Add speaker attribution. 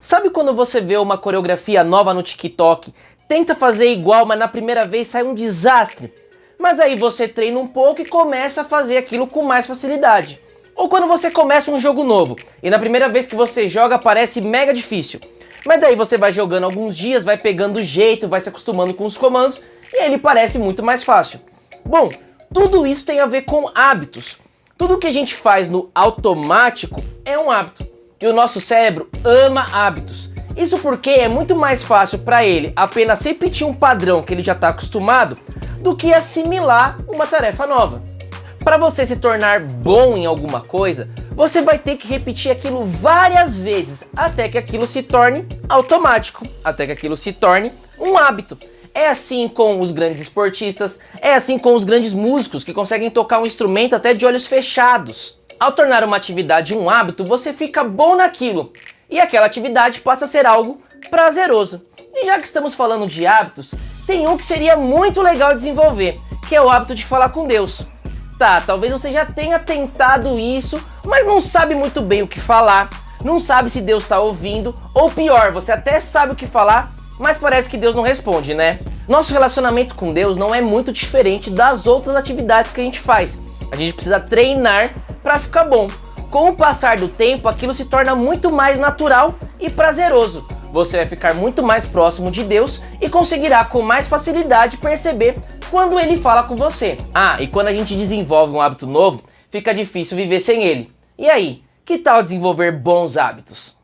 Speaker 1: Sabe quando você vê uma coreografia nova no TikTok, tenta fazer igual, mas na primeira vez sai um desastre? Mas aí você treina um pouco e começa a fazer aquilo com mais facilidade. Ou quando você começa um jogo novo e na primeira vez que você joga parece mega difícil. Mas daí você vai jogando alguns dias, vai pegando jeito, vai se acostumando com os comandos e ele parece muito mais fácil. Bom, tudo isso tem a ver com hábitos. Tudo que a gente faz no automático é um hábito. E o nosso cérebro ama hábitos. Isso porque é muito mais fácil para ele apenas repetir um padrão que ele já está acostumado do que assimilar uma tarefa nova. Para você se tornar bom em alguma coisa, você vai ter que repetir aquilo várias vezes até que aquilo se torne automático, até que aquilo se torne um hábito. É assim com os grandes esportistas, é assim com os grandes músicos que conseguem tocar um instrumento até de olhos fechados. Ao tornar uma atividade um hábito, você fica bom naquilo, e aquela atividade passa a ser algo prazeroso. E já que estamos falando de hábitos, tem um que seria muito legal desenvolver, que é o hábito de falar com Deus. Tá, talvez você já tenha tentado isso, mas não sabe muito bem o que falar, não sabe se Deus está ouvindo, ou pior, você até sabe o que falar, mas parece que Deus não responde, né? Nosso relacionamento com Deus não é muito diferente das outras atividades que a gente faz. A gente precisa treinar para ficar bom. Com o passar do tempo, aquilo se torna muito mais natural e prazeroso. Você vai ficar muito mais próximo de Deus e conseguirá com mais facilidade perceber quando Ele fala com você. Ah, e quando a gente desenvolve um hábito novo, fica difícil viver sem ele. E aí, que tal desenvolver bons hábitos?